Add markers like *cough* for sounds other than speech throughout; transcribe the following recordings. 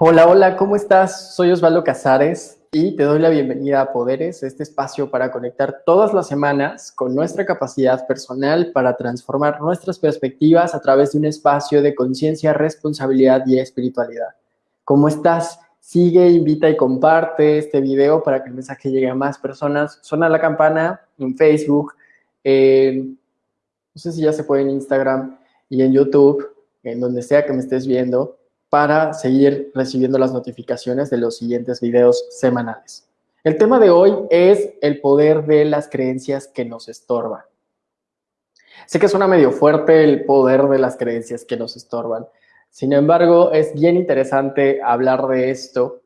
Hola, hola, ¿cómo estás? Soy Osvaldo Casares y te doy la bienvenida a Poderes, este espacio para conectar todas las semanas con nuestra capacidad personal para transformar nuestras perspectivas a través de un espacio de conciencia, responsabilidad y espiritualidad. ¿Cómo estás? Sigue, invita y comparte este video para que el mensaje llegue a más personas. Suena la campana en Facebook, no sé si ya se puede en Instagram y en YouTube, en donde sea que me estés viendo para seguir recibiendo las notificaciones de los siguientes videos semanales. El tema de hoy es el poder de las creencias que nos estorban. Sé que suena medio fuerte el poder de las creencias que nos estorban. Sin embargo, es bien interesante hablar de esto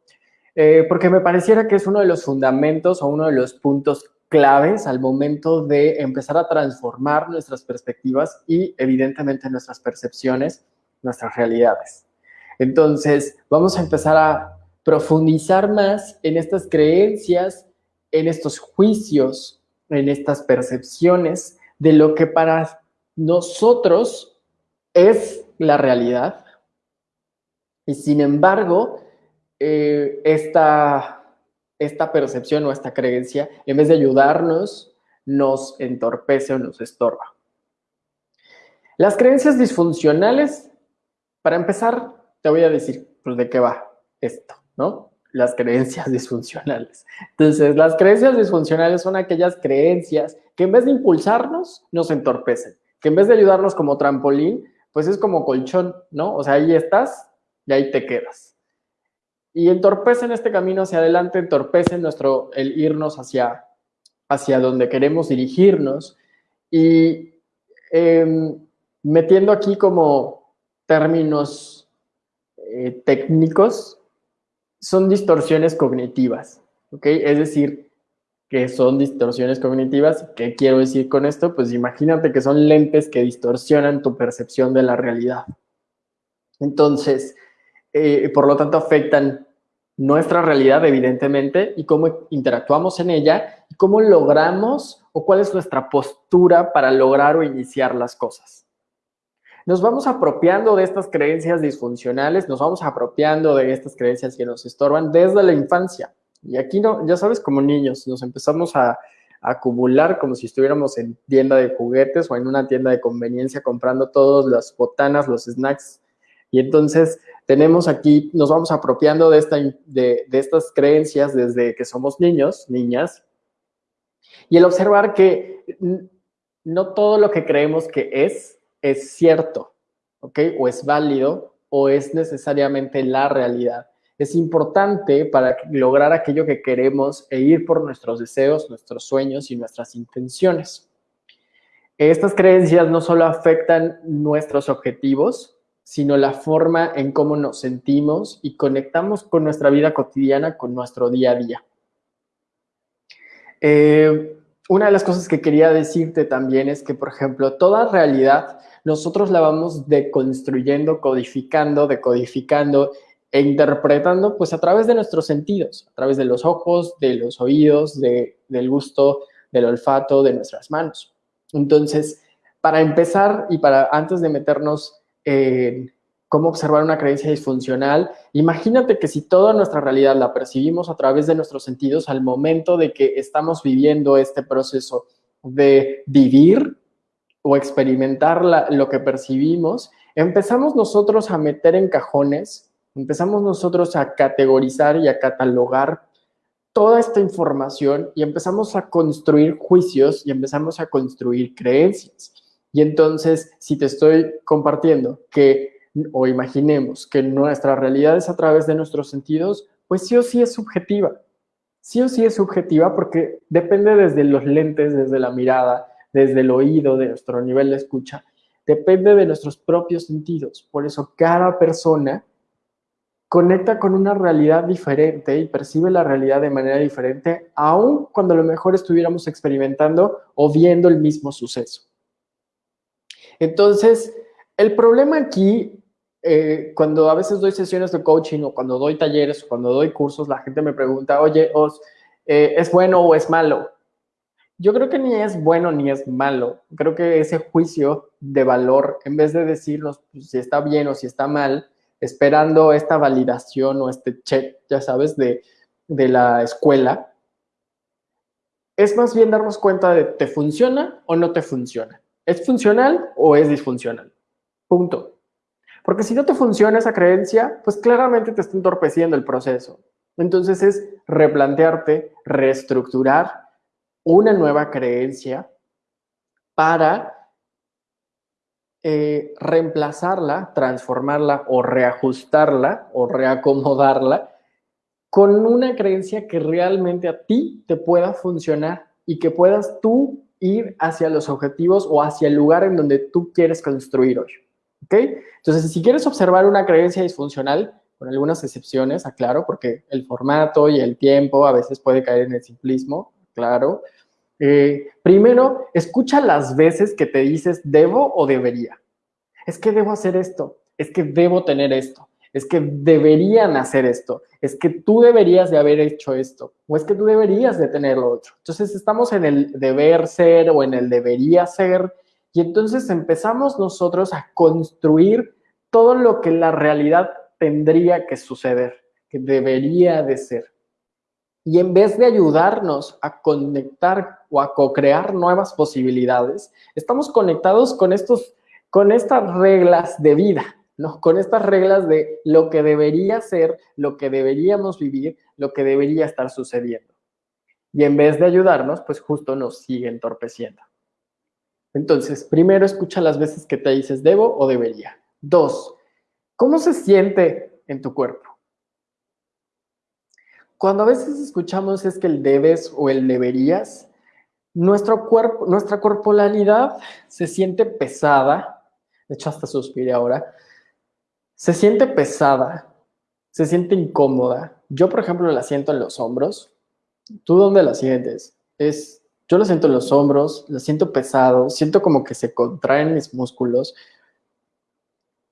eh, porque me pareciera que es uno de los fundamentos o uno de los puntos claves al momento de empezar a transformar nuestras perspectivas y evidentemente nuestras percepciones, nuestras realidades. Entonces, vamos a empezar a profundizar más en estas creencias, en estos juicios, en estas percepciones de lo que para nosotros es la realidad. Y sin embargo, eh, esta, esta percepción o esta creencia, en vez de ayudarnos, nos entorpece o nos estorba. Las creencias disfuncionales, para empezar, te voy a decir pues, de qué va esto, ¿no? Las creencias *laughs* disfuncionales. Entonces, las creencias disfuncionales son aquellas creencias que en vez de impulsarnos, nos entorpecen. Que en vez de ayudarnos como trampolín, pues es como colchón, ¿no? O sea, ahí estás y ahí te quedas. Y entorpecen este camino hacia adelante, entorpecen nuestro, el irnos hacia, hacia donde queremos dirigirnos. Y em, metiendo aquí como términos eh, técnicos son distorsiones cognitivas, ¿ok? Es decir, que son distorsiones cognitivas. ¿Qué quiero decir con esto? Pues imagínate que son lentes que distorsionan tu percepción de la realidad. Entonces, eh, por lo tanto, afectan nuestra realidad, evidentemente, y cómo interactuamos en ella, y cómo logramos o cuál es nuestra postura para lograr o iniciar las cosas nos vamos apropiando de estas creencias disfuncionales, nos vamos apropiando de estas creencias que nos estorban desde la infancia. Y aquí, no, ya sabes, como niños, nos empezamos a, acumular como si estuviéramos en tienda de juguetes o en una tienda de conveniencia comprando todas las botanas, los snacks. Y entonces tenemos aquí, nos vamos apropiando de, esta, de, de estas creencias desde que somos niños, niñas. Y el observar que no todo lo que creemos que es es cierto, ¿ok? O es válido o es necesariamente la realidad. Es importante para lograr aquello que queremos e ir por nuestros deseos, nuestros sueños y nuestras intenciones. Estas creencias no solo afectan nuestros objetivos, sino la forma en cómo nos sentimos y conectamos con nuestra vida cotidiana, con nuestro día a día. Eh, una de las cosas que quería decirte también es que, por ejemplo, toda realidad nosotros la vamos deconstruyendo, codificando, decodificando e interpretando pues a través de nuestros sentidos, a través de los ojos, de los oídos, de, del gusto, del olfato, de nuestras manos. Entonces, para empezar y para antes de meternos en cómo observar una creencia disfuncional, imagínate que si toda nuestra realidad la percibimos a través de nuestros sentidos al momento de que estamos viviendo este proceso de vivir, o experimentar lo que percibimos, empezamos nosotros a meter en cajones, empezamos nosotros a categorizar y a catalogar toda esta información y empezamos a construir juicios y empezamos a construir creencias. Y entonces, si te estoy compartiendo que, o imaginemos que nuestra realidad es a través de nuestros sentidos, pues sí o sí es subjetiva. Sí o sí es subjetiva porque depende desde los lentes, desde la mirada, desde el oído, de nuestro nivel de escucha, depende de nuestros propios sentidos. Por eso cada persona conecta con una realidad diferente y percibe la realidad de manera diferente, aun cuando a lo mejor estuviéramos experimentando o viendo el mismo suceso. Entonces, el problema aquí, eh, cuando a veces doy sesiones de coaching o cuando doy talleres o cuando doy cursos, la gente me pregunta, oye, Os, eh, ¿es bueno o es malo? yo creo que ni es bueno ni es malo. Creo que ese juicio de valor, en vez de decirnos pues, si está bien o si está mal, esperando esta validación o este check, ya sabes, de, de la escuela, es más bien darnos cuenta de te funciona o no te funciona. ¿Es funcional o es disfuncional? Punto. Porque si no te funciona esa creencia, pues claramente te está entorpeciendo el proceso. Entonces es replantearte, reestructurar una nueva creencia para eh, reemplazarla, transformarla o reajustarla o reacomodarla con una creencia que realmente a ti te pueda funcionar y que puedas tú ir hacia los objetivos o hacia el lugar en donde tú quieres construir hoy. ¿Ok? Entonces, si quieres observar una creencia disfuncional, con algunas excepciones, aclaro, porque el formato y el tiempo a veces puede caer en el simplismo, claro. Eh, primero, escucha las veces que te dices debo o debería. Es que debo hacer esto, es que debo tener esto, es que deberían hacer esto, es que tú deberías de haber hecho esto, o es que tú deberías de tener lo otro. Entonces estamos en el deber ser o en el debería ser, y entonces empezamos nosotros a construir todo lo que la realidad tendría que suceder, que debería de ser. Y en vez de ayudarnos a conectar o a co-crear nuevas posibilidades, estamos conectados con, estos, con estas reglas de vida, con estas reglas de lo que debería ser, lo que deberíamos vivir, lo que debería estar sucediendo. Y en vez de ayudarnos, pues justo nos sigue entorpeciendo. Entonces, primero escucha las veces que te dices debo o debería. Dos, ¿cómo se siente en tu cuerpo? Cuando a veces escuchamos es que el debes o el deberías, nuestro cuerpo, nuestra corporalidad se siente pesada, de hecho hasta suspiré ahora, se siente pesada, se siente incómoda. Yo, por ejemplo, la siento en los hombros. ¿Tú dónde la sientes? Es, yo la siento en los hombros, la siento pesado, siento como que se contraen mis músculos.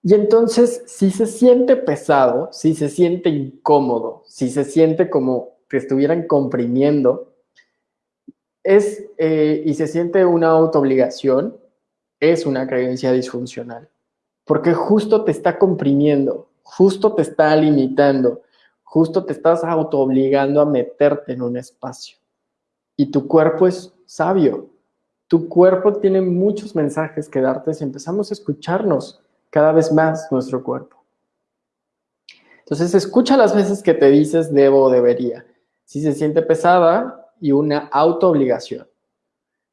Y entonces, si se siente pesado, si se siente incómodo, si se siente como que estuvieran comprimiendo, es, eh, y se siente una autoobligación, es una creencia disfuncional porque justo te está comprimiendo, justo te está limitando, justo te estás autoobligando a meterte en un espacio. Y tu cuerpo es sabio. Tu cuerpo tiene muchos mensajes que darte si empezamos a escucharnos cada vez más nuestro cuerpo. Entonces, escucha las veces que te dices debo o debería. Si se siente pesada y una autoobligación.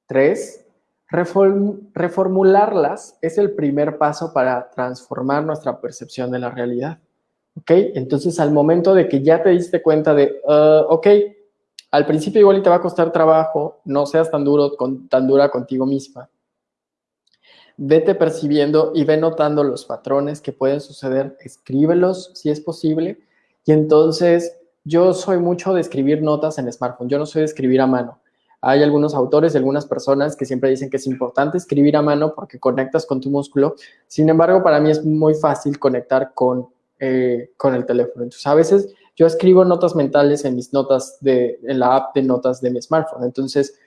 Tres, reformularlas es el primer paso para transformar nuestra percepción de la realidad. ¿Ok? Entonces, al momento de que ya te diste cuenta de, uh, ok, al principio igual te va a costar trabajo, no seas tan duro, con, tan dura contigo misma. Vete percibiendo y ve notando los patrones que pueden suceder, escríbelos si es posible. Y entonces, yo soy mucho de escribir notas en smartphone, yo no soy de escribir a mano. Hay algunos autores y algunas personas que siempre dicen que es importante escribir a mano porque conectas con tu músculo. Sin embargo, para mí es muy fácil conectar con, eh, con el teléfono. Entonces, a veces yo escribo notas mentales en mis notas de, en la app de notas de mi smartphone. Entonces,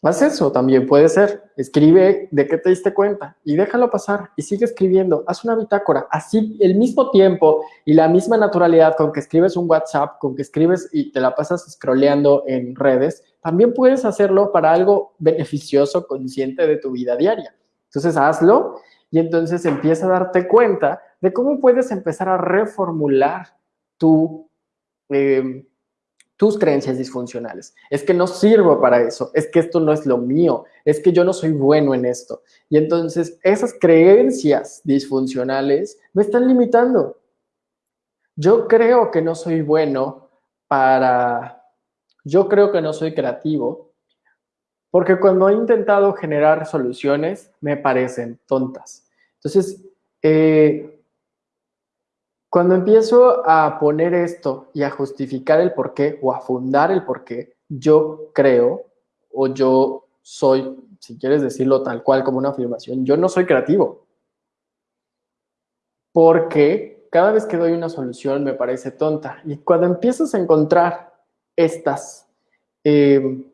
Haz eso también, puede ser. Escribe de qué te diste cuenta y déjalo pasar y sigue escribiendo. Haz una bitácora. Así, el mismo tiempo y la misma naturalidad con que escribes un WhatsApp, con que escribes y te la pasas scrolleando en redes, también puedes hacerlo para algo beneficioso, consciente de tu vida diaria. Entonces, hazlo y entonces empieza a darte cuenta de cómo puedes empezar a reformular tu... Eh, tus creencias disfuncionales. Es que no sirvo para eso, es que esto no es lo mío, es que yo no soy bueno en esto. Y entonces esas creencias disfuncionales me están limitando. Yo creo que no soy bueno para, yo creo que no soy creativo, porque cuando he intentado generar soluciones me parecen tontas. Entonces, eh, cuando empiezo a poner esto y a justificar el por qué o a fundar el por qué, yo creo o yo soy, si quieres decirlo tal cual como una afirmación, yo no soy creativo. Porque cada vez que doy una solución me parece tonta. Y cuando empiezas a encontrar estas, em,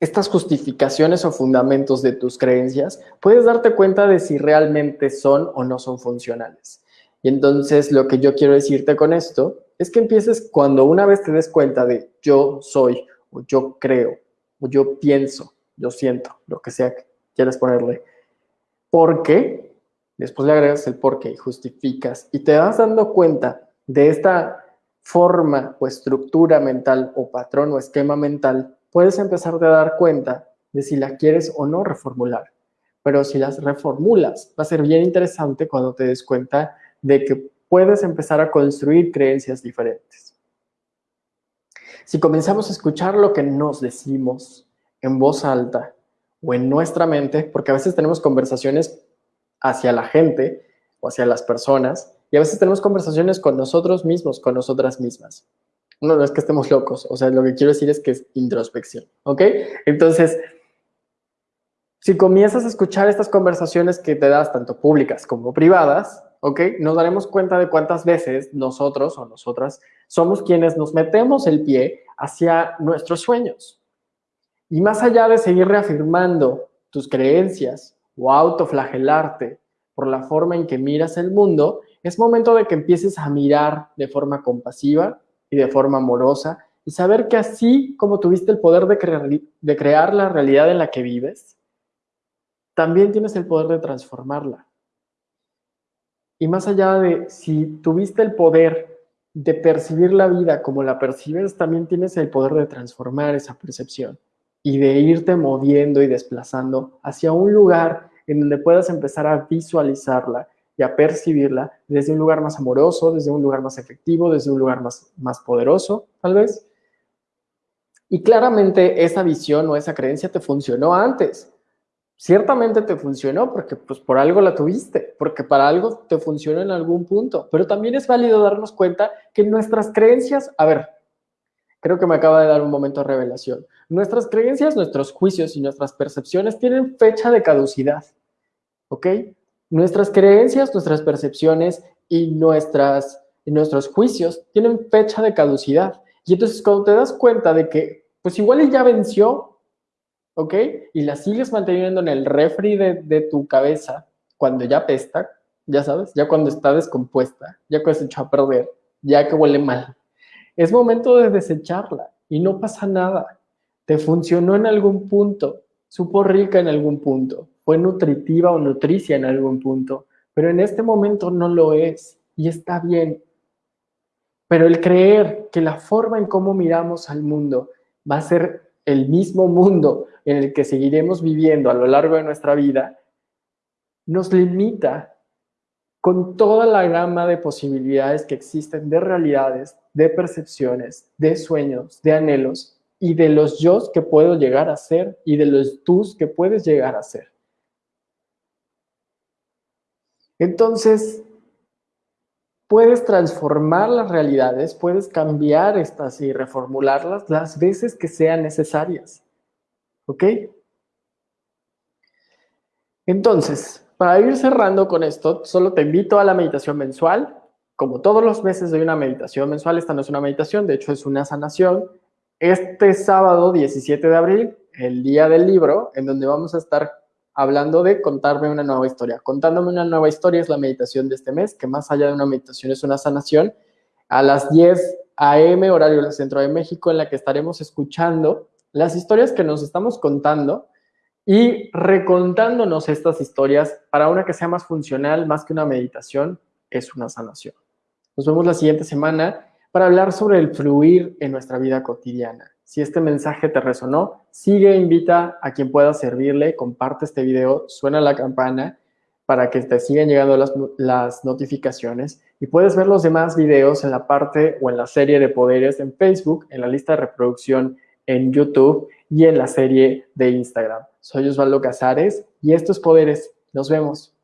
estas justificaciones o fundamentos de tus creencias, puedes darte cuenta de si realmente son o no son funcionales. Y entonces lo que yo quiero decirte con esto es que empieces cuando una vez te des cuenta de yo soy, o yo creo, o yo pienso, yo siento, lo que sea que quieras ponerle. ¿Por qué? Después le agregas el por qué y justificas y te vas dando cuenta de esta forma o estructura mental o patrón o esquema mental, puedes empezar a dar cuenta de si la quieres o no reformular. Pero si las reformulas, va a ser bien interesante cuando te des cuenta de que puedes empezar a construir creencias diferentes. Si comenzamos a escuchar lo que nos decimos en voz alta o en nuestra mente, porque a veces tenemos conversaciones hacia la gente o hacia las personas, y a veces tenemos conversaciones con nosotros mismos, con nosotras mismas. No, no es que estemos locos, o sea, lo que quiero decir es que es introspección, ¿ok? Entonces, si comienzas a escuchar estas conversaciones que te das, tanto públicas como privadas, ¿ok? Nos daremos cuenta de cuántas veces nosotros o nosotras somos quienes nos metemos el pie hacia nuestros sueños. Y más allá de seguir reafirmando tus creencias o autoflagelarte por la forma en que miras el mundo, es momento de que empieces a mirar de forma compasiva y de forma amorosa y saber que así como tuviste el poder de, crear, de crear la realidad en la que vives, también tienes el poder de transformarla. Y más allá de si tuviste el poder de percibir la vida como la percibes, también tienes el poder de transformar esa percepción y de irte moviendo y desplazando hacia un lugar en donde puedas empezar a visualizarla y a percibirla desde un lugar más amoroso, desde un lugar más efectivo, desde un lugar más, más poderoso, tal vez. Y claramente esa visión o esa creencia te funcionó antes ciertamente te funcionó porque pues por algo la tuviste, porque para algo te funcionó en algún punto, pero también es válido darnos cuenta que nuestras creencias, a ver, creo que me acaba de dar un momento de revelación, nuestras creencias, nuestros juicios y nuestras percepciones tienen fecha de caducidad, ¿ok? Nuestras creencias, nuestras percepciones y nuestras, y nuestros juicios tienen fecha de caducidad. Y entonces cuando te das cuenta de que pues igual ya venció, ¿ok? Y la sigues manteniendo en el refri de, tu cabeza cuando ya pesta, ya sabes, ya cuando está descompuesta, ya cuando se echó a perder, ya que huele mal. Es momento de desecharla y no pasa nada. Te funcionó en algún punto, supo rica en algún punto, fue nutritiva o nutricia en algún punto, pero en este momento no lo es y está bien. Pero el creer que la forma en cómo miramos al mundo va a ser el mismo mundo en el que seguiremos viviendo a lo largo de nuestra vida, nos limita con toda la gama de posibilidades que existen de realidades, de percepciones, de sueños, de anhelos y de los yo que puedo llegar a ser y de los tus que puedes llegar a ser. Entonces, puedes transformar las realidades, puedes cambiar estas y reformularlas las veces que sean necesarias. ¿Ok? Entonces, para ir cerrando con esto, solo te invito a la meditación mensual. Como todos los meses doy una meditación mensual, esta no es una meditación, de hecho es una sanación. Este sábado 17 de abril, el día del libro, en donde vamos a estar hablando de contarme una nueva historia. Contándome una nueva historia es la meditación de este mes, que más allá de una meditación es una sanación. A las 10 a.m. horario del Centro de México, en la que estaremos escuchando las historias que nos estamos contando y recontándonos estas historias para una que sea más funcional, más que una meditación, es una sanación. Nos vemos la siguiente semana para hablar sobre el fluir en nuestra vida cotidiana. Si este mensaje te resonó, sigue, invita a quien pueda servirle, comparte este video, suena la campana para que te sigan llegando las, notificaciones y puedes ver los demás videos en la parte o en la serie de poderes en Facebook, en la lista de reproducción en YouTube y en la serie de Instagram. Soy Osvaldo Casares y estos Poderes. Nos vemos.